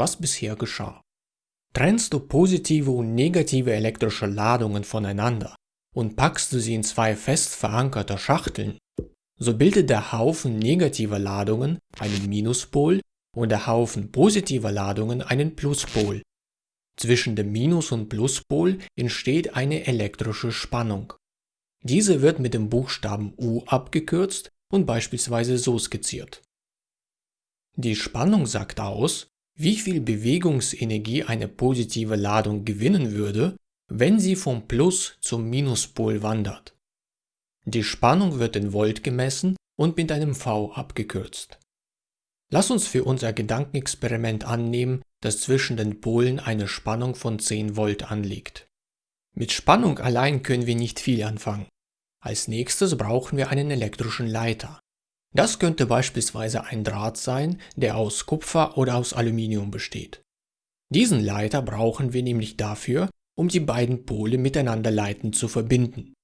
was bisher geschah. Trennst du positive und negative elektrische Ladungen voneinander und packst du sie in zwei fest verankerte Schachteln, so bildet der Haufen negativer Ladungen einen Minuspol und der Haufen positiver Ladungen einen Pluspol. Zwischen dem Minus- und Pluspol entsteht eine elektrische Spannung. Diese wird mit dem Buchstaben U abgekürzt und beispielsweise so skizziert. Die Spannung sagt aus, wie viel Bewegungsenergie eine positive Ladung gewinnen würde, wenn sie vom Plus zum Minuspol wandert. Die Spannung wird in Volt gemessen und mit einem V abgekürzt. Lass uns für unser Gedankenexperiment annehmen, dass zwischen den Polen eine Spannung von 10 Volt anliegt. Mit Spannung allein können wir nicht viel anfangen. Als nächstes brauchen wir einen elektrischen Leiter. Das könnte beispielsweise ein Draht sein, der aus Kupfer oder aus Aluminium besteht. Diesen Leiter brauchen wir nämlich dafür, um die beiden Pole miteinander leitend zu verbinden.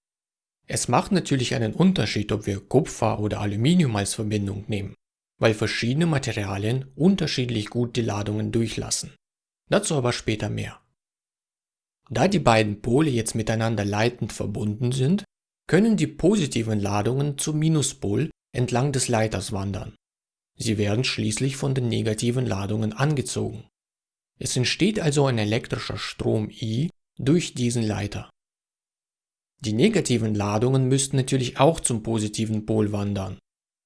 Es macht natürlich einen Unterschied, ob wir Kupfer oder Aluminium als Verbindung nehmen, weil verschiedene Materialien unterschiedlich gut die Ladungen durchlassen. Dazu aber später mehr. Da die beiden Pole jetzt miteinander leitend verbunden sind, können die positiven Ladungen zum Minuspol entlang des Leiters wandern. Sie werden schließlich von den negativen Ladungen angezogen. Es entsteht also ein elektrischer Strom I durch diesen Leiter. Die negativen Ladungen müssten natürlich auch zum positiven Pol wandern.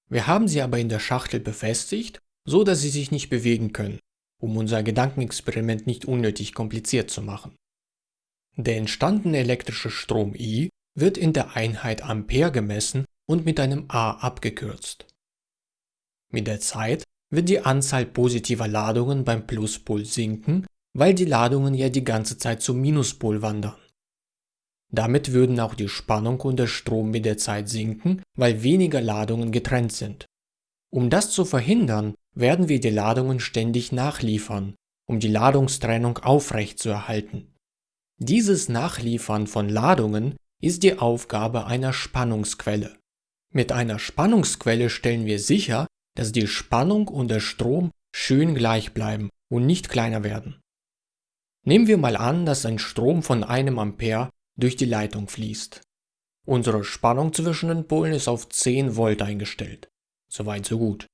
Wir haben sie aber in der Schachtel befestigt, so dass sie sich nicht bewegen können, um unser Gedankenexperiment nicht unnötig kompliziert zu machen. Der entstandene elektrische Strom I wird in der Einheit Ampere gemessen und mit einem A abgekürzt. Mit der Zeit wird die Anzahl positiver Ladungen beim Pluspol sinken, weil die Ladungen ja die ganze Zeit zum Minuspol wandern. Damit würden auch die Spannung und der Strom mit der Zeit sinken, weil weniger Ladungen getrennt sind. Um das zu verhindern, werden wir die Ladungen ständig nachliefern, um die Ladungstrennung aufrechtzuerhalten. Dieses Nachliefern von Ladungen ist die Aufgabe einer Spannungsquelle. Mit einer Spannungsquelle stellen wir sicher, dass die Spannung und der Strom schön gleich bleiben und nicht kleiner werden. Nehmen wir mal an, dass ein Strom von einem Ampere durch die Leitung fließt. Unsere Spannung zwischen den Polen ist auf 10 Volt eingestellt. Soweit so gut.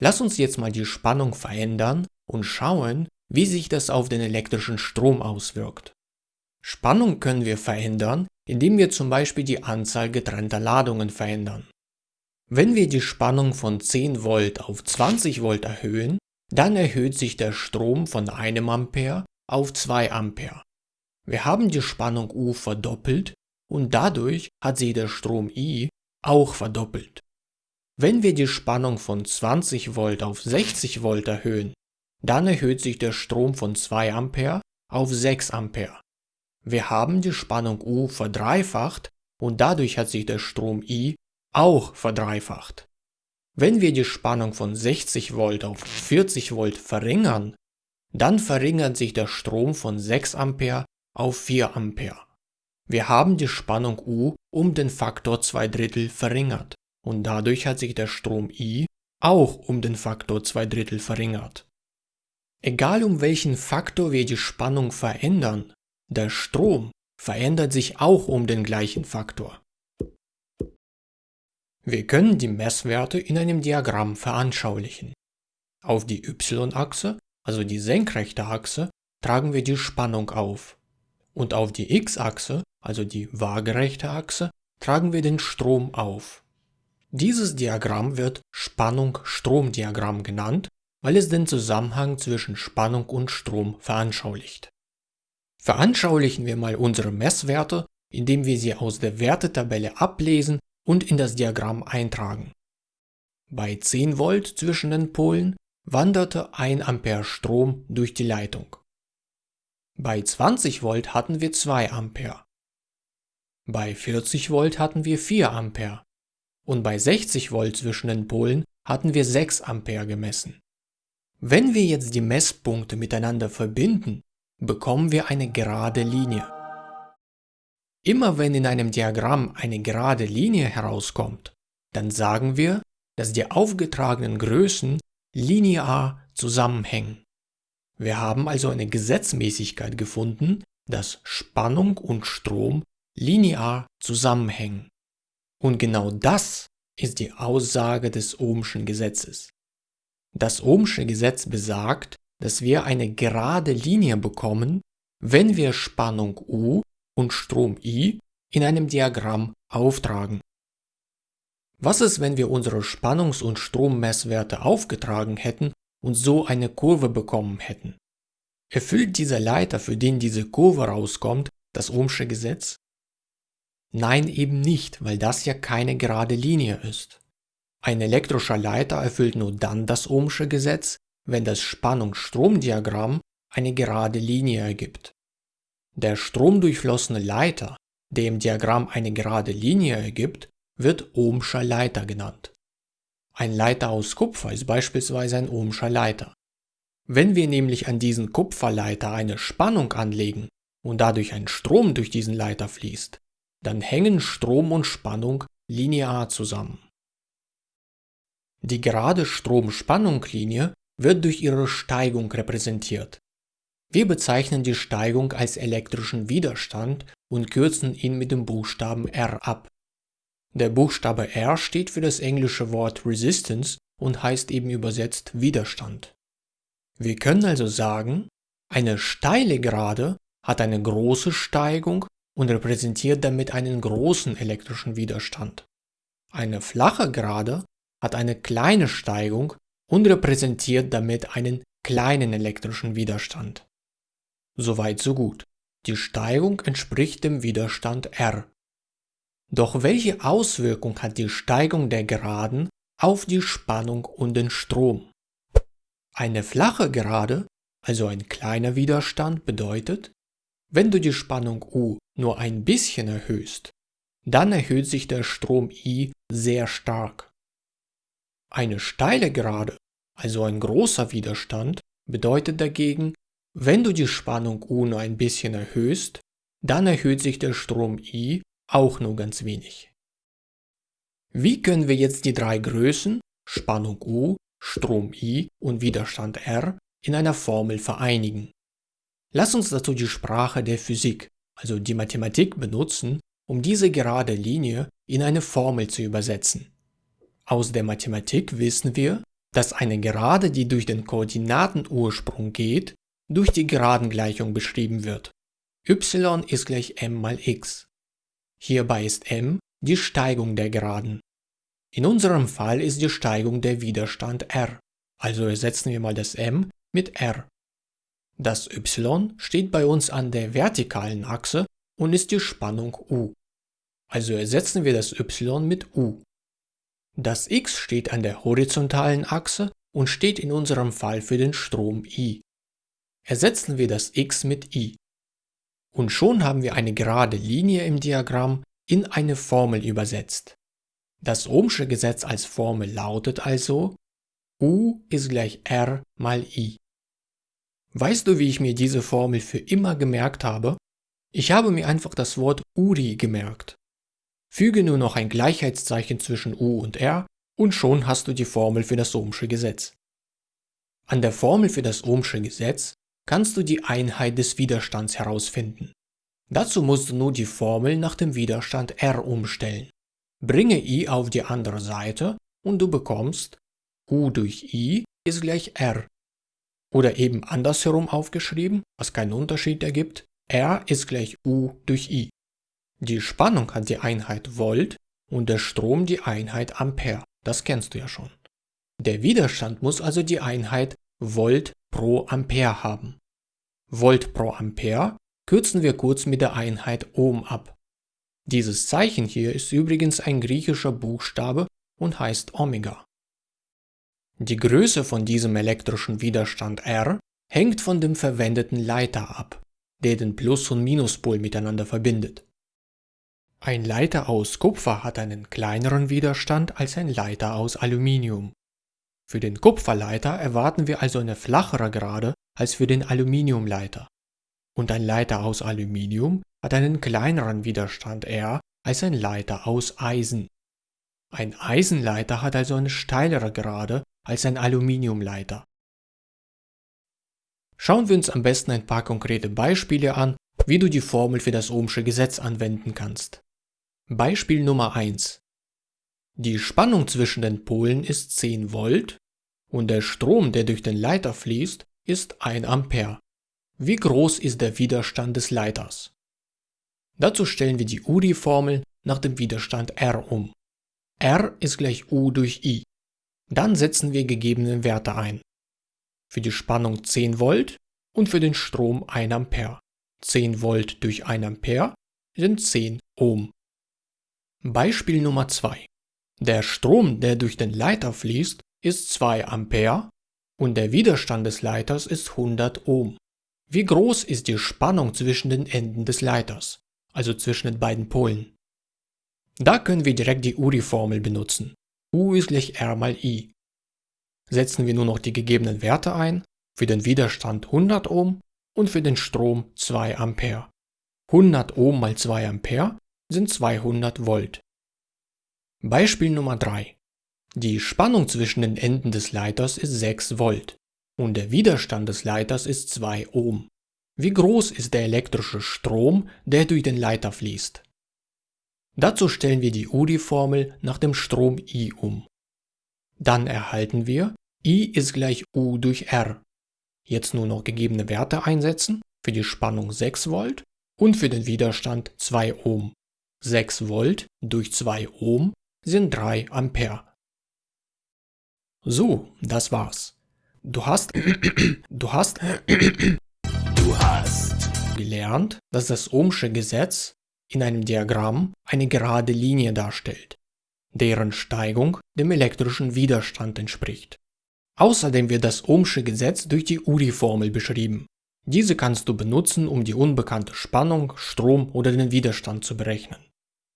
Lass uns jetzt mal die Spannung verändern und schauen, wie sich das auf den elektrischen Strom auswirkt. Spannung können wir verändern, indem wir zum Beispiel die Anzahl getrennter Ladungen verändern. Wenn wir die Spannung von 10 Volt auf 20 Volt erhöhen, dann erhöht sich der Strom von einem Ampere auf 2 Ampere. Wir haben die Spannung U verdoppelt und dadurch hat sich der Strom I auch verdoppelt. Wenn wir die Spannung von 20 Volt auf 60 Volt erhöhen, dann erhöht sich der Strom von 2 Ampere auf 6 Ampere. Wir haben die Spannung U verdreifacht und dadurch hat sich der Strom I auch verdreifacht. Wenn wir die Spannung von 60 Volt auf 40 Volt verringern, dann verringert sich der Strom von 6 Ampere auf 4 Ampere. Wir haben die Spannung U um den Faktor 2 Drittel verringert und dadurch hat sich der Strom I auch um den Faktor 2 Drittel verringert. Egal um welchen Faktor wir die Spannung verändern, der Strom verändert sich auch um den gleichen Faktor. Wir können die Messwerte in einem Diagramm veranschaulichen. Auf die y-Achse, also die senkrechte Achse, tragen wir die Spannung auf. Und auf die x-Achse, also die waagerechte Achse, tragen wir den Strom auf. Dieses Diagramm wird Spannung-Strom-Diagramm genannt, weil es den Zusammenhang zwischen Spannung und Strom veranschaulicht. Veranschaulichen wir mal unsere Messwerte, indem wir sie aus der Wertetabelle ablesen und in das Diagramm eintragen. Bei 10 Volt zwischen den Polen wanderte 1 Ampere Strom durch die Leitung. Bei 20 Volt hatten wir 2 Ampere. Bei 40 Volt hatten wir 4 Ampere. Und bei 60 Volt zwischen den Polen hatten wir 6 Ampere gemessen. Wenn wir jetzt die Messpunkte miteinander verbinden, bekommen wir eine gerade Linie. Immer wenn in einem Diagramm eine gerade Linie herauskommt, dann sagen wir, dass die aufgetragenen Größen linear zusammenhängen. Wir haben also eine Gesetzmäßigkeit gefunden, dass Spannung und Strom linear zusammenhängen. Und genau das ist die Aussage des Ohmschen Gesetzes. Das Ohmsche Gesetz besagt, dass wir eine gerade Linie bekommen, wenn wir Spannung U und Strom I in einem Diagramm auftragen. Was ist, wenn wir unsere Spannungs- und Strommesswerte aufgetragen hätten und so eine Kurve bekommen hätten? Erfüllt dieser Leiter, für den diese Kurve rauskommt, das Ohmsche Gesetz? Nein, eben nicht, weil das ja keine gerade Linie ist. Ein elektrischer Leiter erfüllt nur dann das Ohmsche Gesetz, wenn das Spannungs-Strom-Diagramm eine gerade Linie ergibt. Der stromdurchflossene Leiter, der im Diagramm eine gerade Linie ergibt, wird Ohmscher Leiter genannt. Ein Leiter aus Kupfer ist beispielsweise ein Ohmscher Leiter. Wenn wir nämlich an diesen Kupferleiter eine Spannung anlegen und dadurch ein Strom durch diesen Leiter fließt, dann hängen Strom und Spannung linear zusammen. Die gerade Strom-Spannung-Linie wird durch ihre Steigung repräsentiert. Wir bezeichnen die Steigung als elektrischen Widerstand und kürzen ihn mit dem Buchstaben R ab. Der Buchstabe R steht für das englische Wort Resistance und heißt eben übersetzt Widerstand. Wir können also sagen, eine steile Gerade hat eine große Steigung und repräsentiert damit einen großen elektrischen Widerstand. Eine flache Gerade hat eine kleine Steigung und repräsentiert damit einen kleinen elektrischen Widerstand. Soweit so gut. Die Steigung entspricht dem Widerstand R. Doch welche Auswirkung hat die Steigung der Geraden auf die Spannung und den Strom? Eine flache Gerade, also ein kleiner Widerstand, bedeutet, wenn du die Spannung U nur ein bisschen erhöhst, dann erhöht sich der Strom I sehr stark. Eine steile Gerade, also ein großer Widerstand, bedeutet dagegen, wenn du die Spannung U nur ein bisschen erhöhst, dann erhöht sich der Strom I auch nur ganz wenig. Wie können wir jetzt die drei Größen, Spannung U, Strom I und Widerstand R, in einer Formel vereinigen? Lass uns dazu die Sprache der Physik, also die Mathematik benutzen, um diese gerade Linie in eine Formel zu übersetzen. Aus der Mathematik wissen wir, dass eine Gerade, die durch den Koordinatenursprung geht, durch die Geradengleichung beschrieben wird. y ist gleich m mal x. Hierbei ist m die Steigung der Geraden. In unserem Fall ist die Steigung der Widerstand r, also ersetzen wir mal das m mit r. Das y steht bei uns an der vertikalen Achse und ist die Spannung U. Also ersetzen wir das y mit U. Das x steht an der horizontalen Achse und steht in unserem Fall für den Strom I. Ersetzen wir das x mit I. Und schon haben wir eine gerade Linie im Diagramm in eine Formel übersetzt. Das Ohmsche Gesetz als Formel lautet also U ist gleich R mal I. Weißt du, wie ich mir diese Formel für immer gemerkt habe? Ich habe mir einfach das Wort URI gemerkt. Füge nur noch ein Gleichheitszeichen zwischen U und R und schon hast du die Formel für das Ohmsche Gesetz. An der Formel für das Ohmsche Gesetz kannst du die Einheit des Widerstands herausfinden. Dazu musst du nur die Formel nach dem Widerstand R umstellen. Bringe I auf die andere Seite und du bekommst U durch I ist gleich R. Oder eben andersherum aufgeschrieben, was keinen Unterschied ergibt, R ist gleich U durch I. Die Spannung hat die Einheit Volt und der Strom die Einheit Ampere. Das kennst du ja schon. Der Widerstand muss also die Einheit Volt pro Ampere haben. Volt pro Ampere kürzen wir kurz mit der Einheit Ohm ab. Dieses Zeichen hier ist übrigens ein griechischer Buchstabe und heißt Omega. Die Größe von diesem elektrischen Widerstand R hängt von dem verwendeten Leiter ab, der den Plus- und Minuspol miteinander verbindet. Ein Leiter aus Kupfer hat einen kleineren Widerstand als ein Leiter aus Aluminium. Für den Kupferleiter erwarten wir also eine flachere Gerade als für den Aluminiumleiter. Und ein Leiter aus Aluminium hat einen kleineren Widerstand R als ein Leiter aus Eisen. Ein Eisenleiter hat also eine steilere Gerade als ein Aluminiumleiter. Schauen wir uns am besten ein paar konkrete Beispiele an, wie du die Formel für das Ohmsche Gesetz anwenden kannst. Beispiel Nummer 1. Die Spannung zwischen den Polen ist 10 Volt und der Strom, der durch den Leiter fließt, ist 1 Ampere. Wie groß ist der Widerstand des Leiters? Dazu stellen wir die URI-Formel nach dem Widerstand R um. R ist gleich U durch I. Dann setzen wir gegebene Werte ein. Für die Spannung 10 Volt und für den Strom 1 Ampere. 10 Volt durch 1 Ampere sind 10 Ohm. Beispiel Nummer 2. Der Strom, der durch den Leiter fließt, ist 2 Ampere und der Widerstand des Leiters ist 100 Ohm. Wie groß ist die Spannung zwischen den Enden des Leiters, also zwischen den beiden Polen? Da können wir direkt die URI-Formel benutzen. U ist gleich R mal I. Setzen wir nur noch die gegebenen Werte ein, für den Widerstand 100 Ohm und für den Strom 2 Ampere. 100 Ohm mal 2 Ampere sind 200 Volt. Beispiel Nummer 3. Die Spannung zwischen den Enden des Leiters ist 6 Volt und der Widerstand des Leiters ist 2 Ohm. Wie groß ist der elektrische Strom, der durch den Leiter fließt? Dazu stellen wir die UDI-Formel nach dem Strom I um. Dann erhalten wir I ist gleich U durch R. Jetzt nur noch gegebene Werte einsetzen, für die Spannung 6 Volt und für den Widerstand 2 Ohm. 6 Volt durch 2 Ohm sind 3 Ampere. So, das war's. Du hast, du hast, du hast gelernt, dass das Ohmsche Gesetz in einem Diagramm eine gerade Linie darstellt, deren Steigung dem elektrischen Widerstand entspricht. Außerdem wird das Ohmsche Gesetz durch die URI-Formel beschrieben. Diese kannst du benutzen, um die unbekannte Spannung, Strom oder den Widerstand zu berechnen.